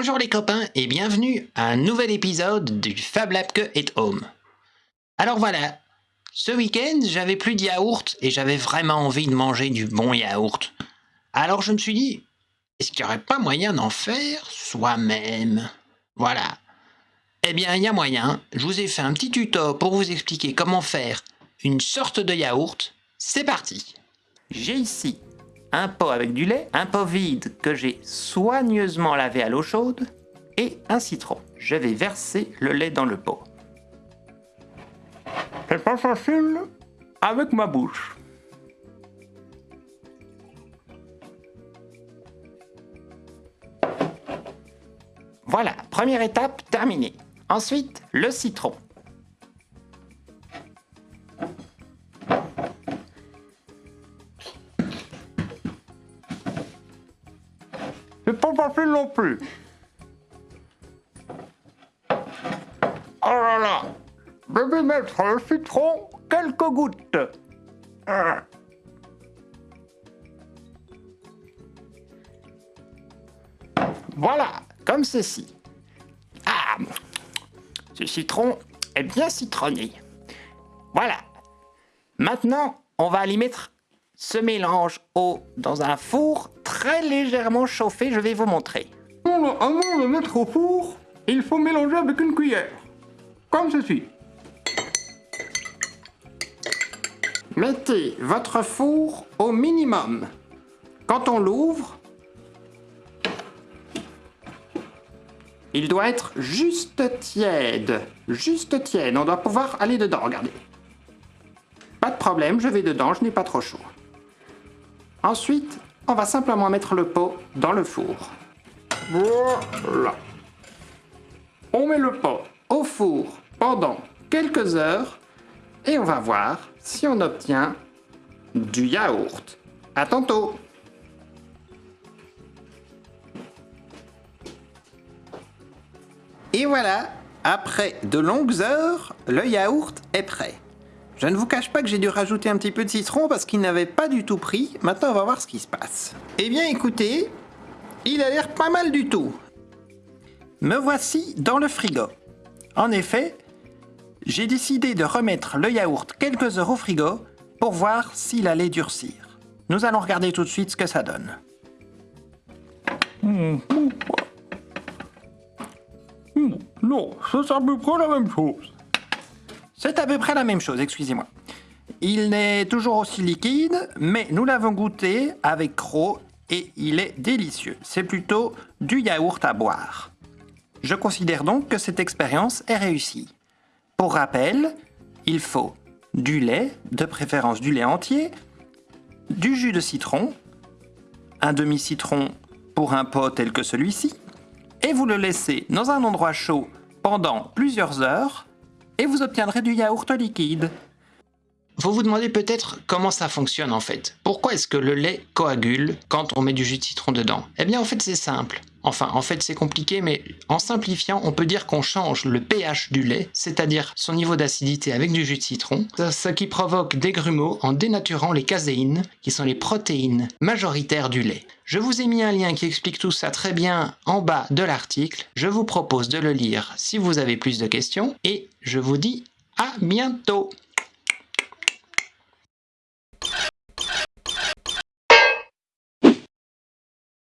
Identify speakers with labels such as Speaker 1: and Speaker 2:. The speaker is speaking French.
Speaker 1: Bonjour les copains et bienvenue à un nouvel épisode du Fab Lab que at Home. Alors voilà, ce week-end j'avais plus de yaourt et j'avais vraiment envie de manger du bon yaourt. Alors je me suis dit, est-ce qu'il n'y aurait pas moyen d'en faire soi-même? Voilà. Eh bien il y a moyen, je vous ai fait un petit tuto pour vous expliquer comment faire une sorte de yaourt. C'est parti J'ai ici un pot avec du lait, un pot vide que j'ai soigneusement lavé à l'eau chaude et un citron. Je vais verser le lait dans le pot. C'est pas facile avec ma bouche. Voilà, première étape terminée. Ensuite, le citron. C'est pas facile non plus. Oh là là Je vais mettre le citron quelques gouttes. Voilà, comme ceci. Ah Ce citron est bien citronné. Voilà. Maintenant, on va y mettre ce mélange eau dans un four très légèrement chauffé, je vais vous montrer.
Speaker 2: Avant de mettre au four, il faut mélanger avec une cuillère, comme ceci.
Speaker 1: Mettez votre four au minimum. Quand on l'ouvre, il doit être juste tiède. Juste tiède, on doit pouvoir aller dedans, regardez. Pas de problème, je vais dedans, je n'ai pas trop chaud. Ensuite, on va simplement mettre le pot dans le four. Voilà. On met le pot au four pendant quelques heures et on va voir si on obtient du yaourt. À tantôt Et voilà, après de longues heures, le yaourt est prêt. Je ne vous cache pas que j'ai dû rajouter un petit peu de citron parce qu'il n'avait pas du tout pris. Maintenant, on va voir ce qui se passe. Eh bien, écoutez, il a l'air pas mal du tout. Me voici dans le frigo. En effet, j'ai décidé de remettre le yaourt quelques heures au frigo pour voir s'il allait durcir. Nous allons regarder tout de suite ce que ça donne.
Speaker 2: Non, c'est à peu près la même chose.
Speaker 1: C'est à peu près la même chose, excusez-moi. Il n'est toujours aussi liquide, mais nous l'avons goûté avec Croc et il est délicieux. C'est plutôt du yaourt à boire. Je considère donc que cette expérience est réussie. Pour rappel, il faut du lait, de préférence du lait entier, du jus de citron, un demi-citron pour un pot tel que celui-ci, et vous le laissez dans un endroit chaud pendant plusieurs heures et vous obtiendrez du yaourt liquide. Vous vous demandez peut-être comment ça fonctionne en fait. Pourquoi est-ce que le lait coagule quand on met du jus de citron dedans? Eh bien en fait c'est simple. Enfin en fait c'est compliqué mais en simplifiant on peut dire qu'on change le pH du lait, c'est-à-dire son niveau d'acidité avec du jus de citron, ce qui provoque des grumeaux en dénaturant les caséines qui sont les protéines majoritaires du lait. Je vous ai mis un lien qui explique tout ça très bien en bas de l'article. Je vous propose de le lire si vous avez plus de questions et je vous dis à bientôt